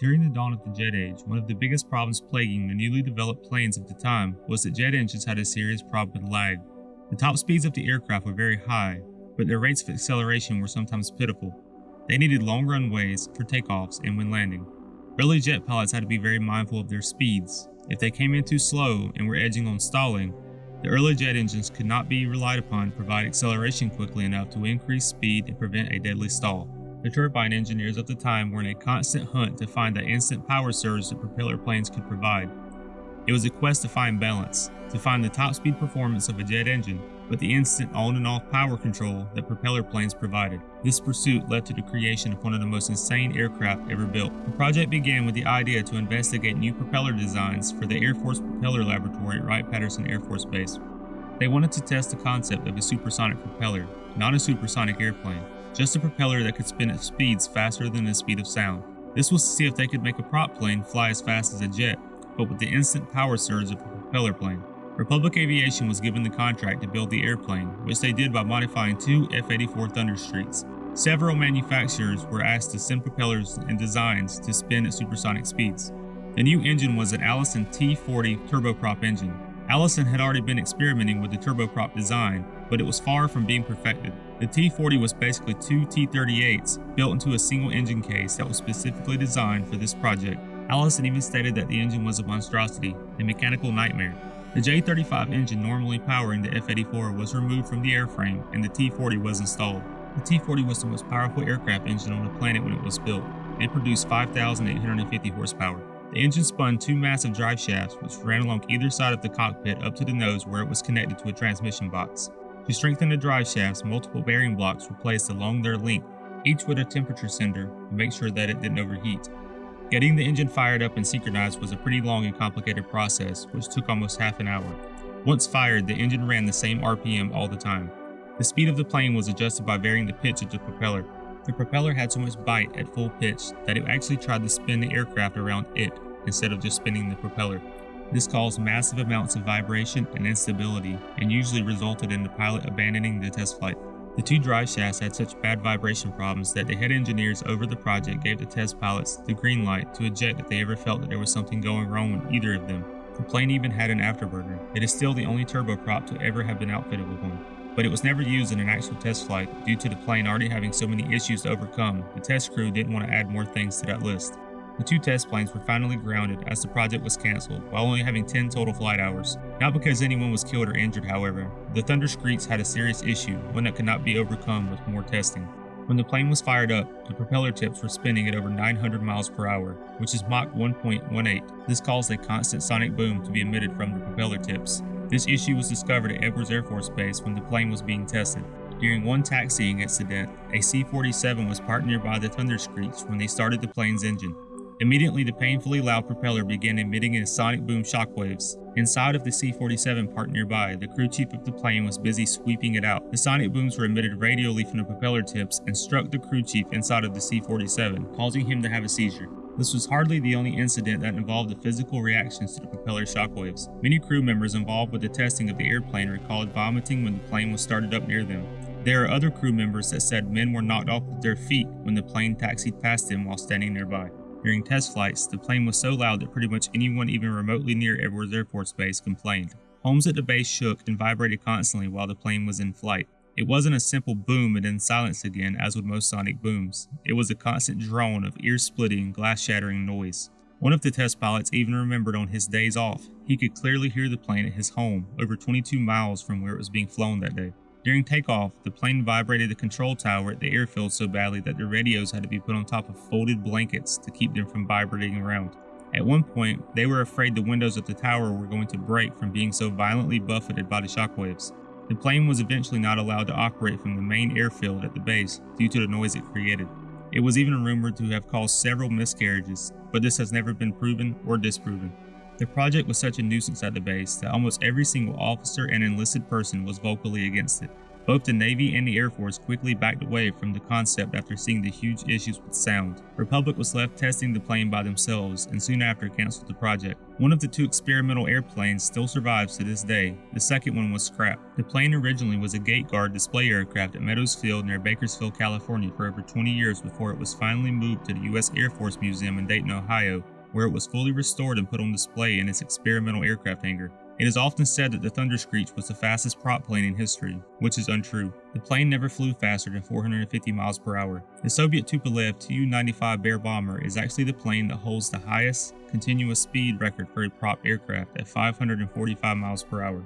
During the dawn of the jet age, one of the biggest problems plaguing the newly developed planes of the time was that jet engines had a serious problem with lag. The top speeds of the aircraft were very high, but their rates of acceleration were sometimes pitiful. They needed long runways for takeoffs and when landing. Early jet pilots had to be very mindful of their speeds. If they came in too slow and were edging on stalling, the early jet engines could not be relied upon to provide acceleration quickly enough to increase speed and prevent a deadly stall. The turbine engineers of the time were in a constant hunt to find the instant power surge that propeller planes could provide. It was a quest to find balance, to find the top speed performance of a jet engine, but the instant on and off power control that propeller planes provided. This pursuit led to the creation of one of the most insane aircraft ever built. The project began with the idea to investigate new propeller designs for the Air Force Propeller Laboratory at Wright-Patterson Air Force Base. They wanted to test the concept of a supersonic propeller, not a supersonic airplane just a propeller that could spin at speeds faster than the speed of sound. This was to see if they could make a prop plane fly as fast as a jet, but with the instant power surge of a propeller plane. Republic Aviation was given the contract to build the airplane, which they did by modifying two F-84 Thunderstreaks. Several manufacturers were asked to send propellers and designs to spin at supersonic speeds. The new engine was an Allison T-40 turboprop engine. Allison had already been experimenting with the turboprop design, but it was far from being perfected. The T-40 was basically two T-38s built into a single engine case that was specifically designed for this project. Allison even stated that the engine was a monstrosity, a mechanical nightmare. The J-35 engine normally powering the F-84 was removed from the airframe and the T-40 was installed. The T-40 was the most powerful aircraft engine on the planet when it was built. It produced 5,850 horsepower. The engine spun two massive drive shafts which ran along either side of the cockpit up to the nose where it was connected to a transmission box. To strengthen the drive shafts, multiple bearing blocks were placed along their length, each with a temperature sender to make sure that it didn't overheat. Getting the engine fired up and synchronized was a pretty long and complicated process, which took almost half an hour. Once fired, the engine ran the same RPM all the time. The speed of the plane was adjusted by varying the pitch of the propeller. The propeller had so much bite at full pitch that it actually tried to spin the aircraft around it instead of just spinning the propeller. This caused massive amounts of vibration and instability and usually resulted in the pilot abandoning the test flight. The two drive shafts had such bad vibration problems that the head engineers over the project gave the test pilots the green light to eject if they ever felt that there was something going wrong with either of them. The plane even had an afterburner. It is still the only turboprop to ever have been outfitted with one. But it was never used in an actual test flight due to the plane already having so many issues to overcome. The test crew didn't want to add more things to that list. The two test planes were finally grounded as the project was cancelled, while only having 10 total flight hours. Not because anyone was killed or injured, however. The Thunderscreech had a serious issue, one that could not be overcome with more testing. When the plane was fired up, the propeller tips were spinning at over 900 miles per hour, which is Mach 1.18. This caused a constant sonic boom to be emitted from the propeller tips. This issue was discovered at Edwards Air Force Base when the plane was being tested. During one taxiing incident, a C-47 was parked nearby the Thunderscreech when they started the plane's engine. Immediately, the painfully loud propeller began emitting a sonic boom shockwaves. Inside of the C-47 parked nearby, the crew chief of the plane was busy sweeping it out. The sonic booms were emitted radially from the propeller tips and struck the crew chief inside of the C-47, causing him to have a seizure. This was hardly the only incident that involved the physical reactions to the propeller shockwaves. Many crew members involved with the testing of the airplane recalled vomiting when the plane was started up near them. There are other crew members that said men were knocked off their feet when the plane taxied past them while standing nearby. During test flights, the plane was so loud that pretty much anyone even remotely near Edwards Air Force Base complained. Homes at the base shook and vibrated constantly while the plane was in flight. It wasn't a simple boom and then silence again as with most sonic booms. It was a constant drone of ear-splitting, glass-shattering noise. One of the test pilots even remembered on his days off, he could clearly hear the plane at his home, over 22 miles from where it was being flown that day. During takeoff, the plane vibrated the control tower at the airfield so badly that the radios had to be put on top of folded blankets to keep them from vibrating around. At one point, they were afraid the windows of the tower were going to break from being so violently buffeted by the shockwaves. The plane was eventually not allowed to operate from the main airfield at the base due to the noise it created. It was even rumored to have caused several miscarriages, but this has never been proven or disproven. The project was such a nuisance at the base that almost every single officer and enlisted person was vocally against it. Both the Navy and the Air Force quickly backed away from the concept after seeing the huge issues with sound. Republic was left testing the plane by themselves and soon after canceled the project. One of the two experimental airplanes still survives to this day. The second one was scrapped. The plane originally was a gate guard display aircraft at Meadows Field near Bakersfield, California for over 20 years before it was finally moved to the U.S. Air Force Museum in Dayton, Ohio, where it was fully restored and put on display in its experimental aircraft hangar. It is often said that the Thunder Screech was the fastest prop plane in history, which is untrue. The plane never flew faster than 450 miles per hour. The Soviet Tupolev Tu-95 Bear bomber is actually the plane that holds the highest continuous speed record for a prop aircraft at 545 miles per hour.